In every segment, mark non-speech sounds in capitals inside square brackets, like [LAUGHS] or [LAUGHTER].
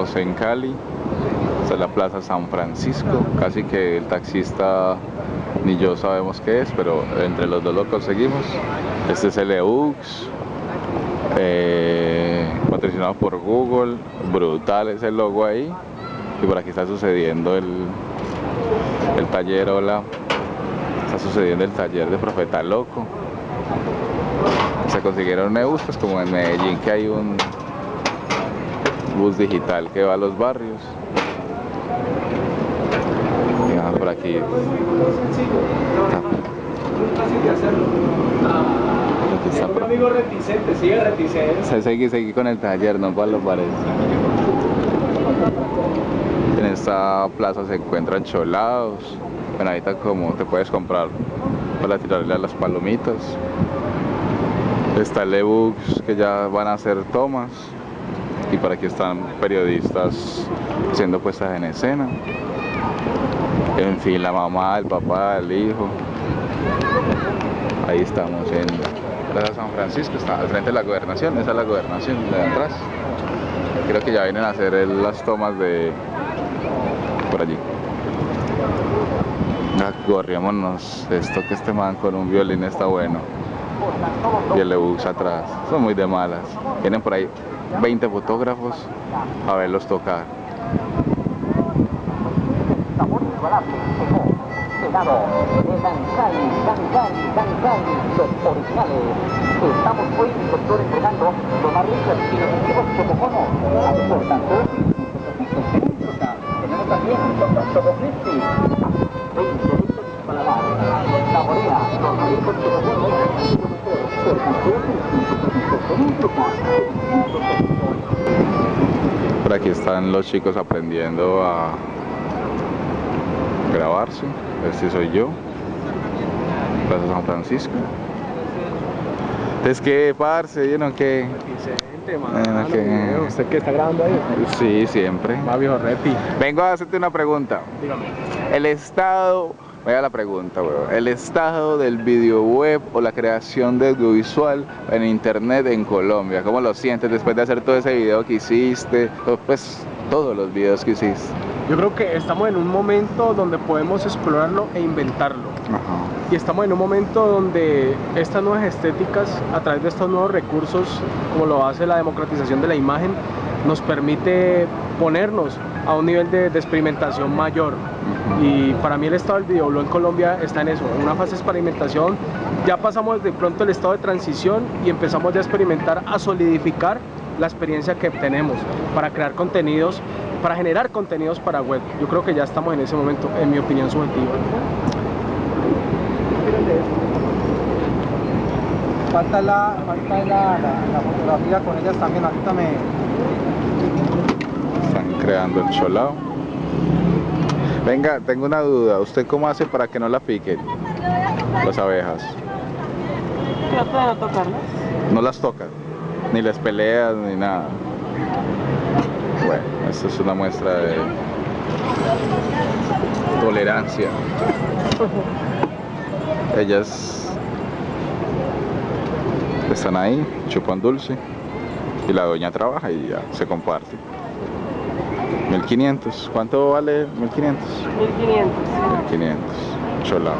En Cali, esta es la Plaza San Francisco, casi que el taxista ni yo sabemos qué es, pero entre los dos lo conseguimos. Este es el EUX, eh, patrocinado por Google, brutal es el logo ahí. Y por aquí está sucediendo el, el taller, hola, está sucediendo el taller de Profeta Loco. Se consiguieron EUX, pues como en Medellín que hay un bus digital que va a los barrios. Por aquí. Un amigo reticente, sigue reticente. Se sigue, sigue con el taller, no para los bares. En esta plaza se encuentran cholados. Ahorita como te puedes comprar para tirarle a las palomitas. Está el ebooks que ya van a hacer tomas. Y por aquí están periodistas siendo puestas en escena. En fin, la mamá, el papá, el hijo. Ahí estamos en Plaza San Francisco, está al frente de la gobernación, esa es la gobernación de atrás. Creo que ya vienen a hacer las tomas de por allí. Corriémonos, esto que este man con un violín está bueno. Y el ebus atrás, son muy de malas. Vienen por ahí 20 fotógrafos a verlos tocar. los. Estamos hoy, doctor, entregando los más y nutritivos chococonos. Por tanto, tenemos también Choco Crispy. 20 litros de paladar. Saborea los más ricos chococonos. Por tanto, por aquí están los chicos aprendiendo a grabarse. Este soy yo. Plaza San Francisco. Es que, parce, yo no que... Mano, que... ¿Usted qué está grabando ahí? Sí, siempre. Va viejo Repi. Vengo a hacerte una pregunta. Dígame. El estado, vaya la pregunta, weón. El estado del video web o la creación de audiovisual en internet en Colombia. ¿Cómo lo sientes después de hacer todo ese video que hiciste? Pues todos los videos que hiciste. Yo creo que estamos en un momento donde podemos explorarlo e inventarlo. Ajá. Y estamos en un momento donde estas nuevas estéticas, a través de estos nuevos recursos, como lo hace la democratización de la imagen, nos permite ponernos a un nivel de, de experimentación mayor. Y para mí el estado del videoblog en Colombia está en eso, en una fase de experimentación. Ya pasamos de pronto el estado de transición y empezamos ya a experimentar, a solidificar la experiencia que tenemos para crear contenidos, para generar contenidos para web. Yo creo que ya estamos en ese momento, en mi opinión subjetiva. Falta la, falta la, la, la fotografía con ellas también, ahorita me... Creando el cholao. Venga, tengo una duda. ¿Usted cómo hace para que no la piquen las abejas? Trata de no tocarlas. No las toca, ni las peleas, ni nada. Bueno, esto es una muestra de tolerancia. Ellas están ahí, chupan dulce y la doña trabaja y ya se comparte. 1500, ¿cuánto vale 1500? 1500. 1500, cholao.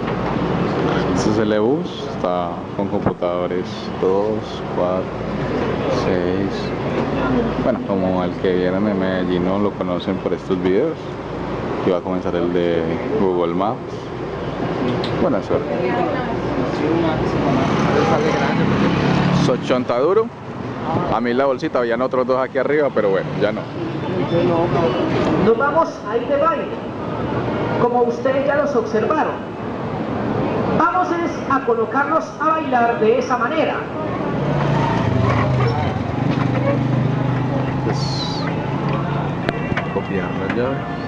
Este es el e-bus, está con computadores 2, 4, 6. Bueno, como el que vieron en Medellín no lo conocen por estos videos. Y va a comenzar el de Google Maps. Buena suerte. Sochonta duro. A mí la bolsita, habían otros dos aquí arriba, pero bueno, ya no. Nos vamos a ir de baile, como ustedes ya los observaron. Vamos a colocarnos a bailar de esa manera. Pues, copiar las llaves.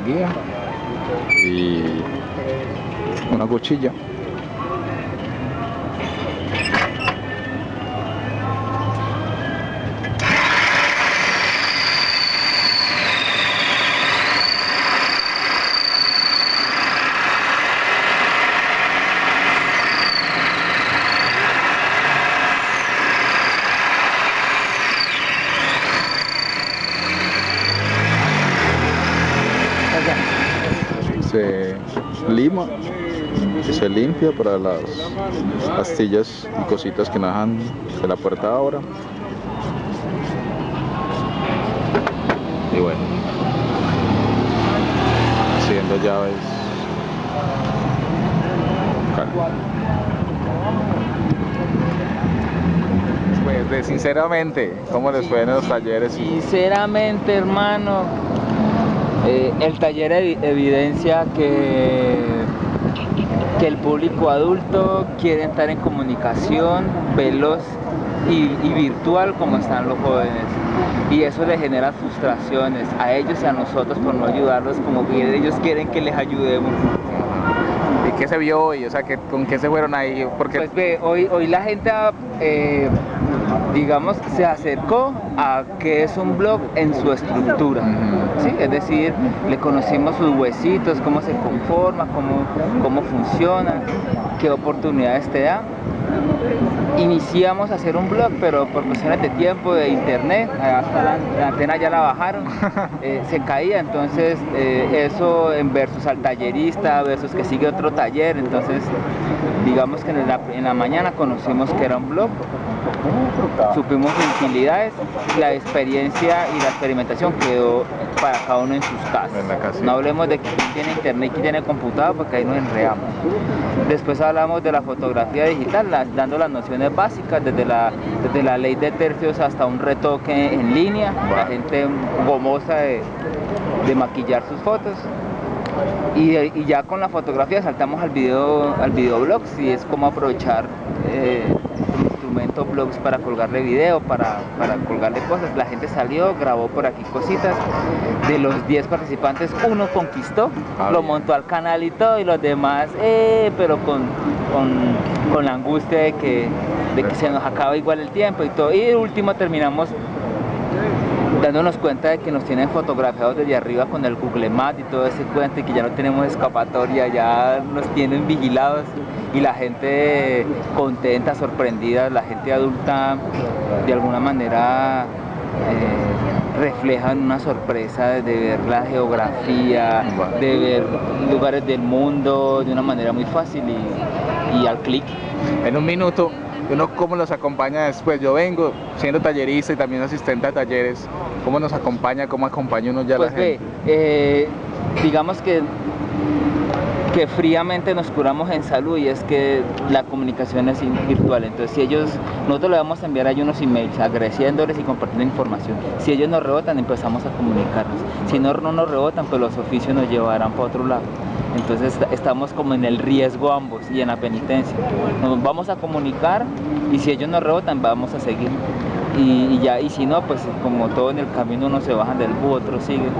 Guía y una cuchilla. Lima que se limpia para las astillas y cositas que najan de la puerta ahora. Y bueno, haciendo llaves. Pues de- sinceramente, ¿cómo les fue en los talleres? Sinceramente, hermano, eh, el taller evi- evidencia que, que el público adulto quiere estar en comunicación veloz y, y virtual como están los jóvenes. Y eso les genera frustraciones a ellos y a nosotros por no ayudarlos como que ellos quieren que les ayudemos. ¿Y qué se vio hoy? O sea, ¿qué- ¿con qué se fueron ahí? Porque Pues ve, hoy, hoy la gente, eh, digamos, se acercó a qué es un blog en su estructura. ¿Sí? Es decir, le conocimos sus huesitos, cómo se conforma, cómo, cómo funciona, qué oportunidades te da. Iniciamos a hacer un blog, pero por cuestiones de tiempo, de internet, hasta la, la antena ya la bajaron, [LAUGHS] eh, se caía, entonces eh, eso en versus al tallerista, versus que sigue otro taller, entonces digamos que en la, en la mañana conocimos que era un blog, supimos utilidades, la experiencia y la experimentación quedó para cada uno en sus casas. En. No hablemos de quién tiene internet y quién tiene computador porque ahí nos enredamos. Después hablamos de la fotografía digital, las- dando las nociones básicas, desde la, desde la ley de tercios hasta un retoque en línea, la gente gomosa de, de maquillar sus fotos. Y, y ya con la fotografía saltamos al video, al videoblog, si es como aprovechar eh, el blogs para colgarle video, para, para colgarle cosas. La gente salió, grabó por aquí cositas. De los 10 participantes, uno conquistó, Ah, lo montó al canal y todo, y los demás, eh, pero con, con, con la angustia de que, de que se nos acaba igual el tiempo y todo. Y de último terminamos dándonos cuenta de que nos tienen fotografiados desde arriba con el Google Maps y todo ese cuento y que ya no tenemos escapatoria, ya nos tienen vigilados y la gente contenta, sorprendida, la gente adulta de alguna manera eh, reflejan una sorpresa de ver la geografía, de ver lugares del mundo de una manera muy fácil y, y al clic. en un minuto, uno cómo los acompaña después. Yo vengo siendo tallerista y también asistente a talleres. ¿Cómo nos acompaña? ¿Cómo acompaña uno ya a Pues la ve, gente? eh, digamos que, que fríamente nos curamos en salud y es que la comunicación es virtual. Entonces, si ellos, nosotros le vamos a enviar a ellos unos emails agradeciéndoles y compartiendo información. Si ellos nos rebotan, empezamos a comunicarnos. Si no, no nos rebotan, pues los oficios nos llevarán para otro lado. Entonces est- estamos como en el riesgo ambos y en la penitencia. Nos vamos a comunicar y si ellos nos rebotan, vamos a seguir. Y, ya, y si no, pues como todo en el camino unos se bajan del bus, otros siguen.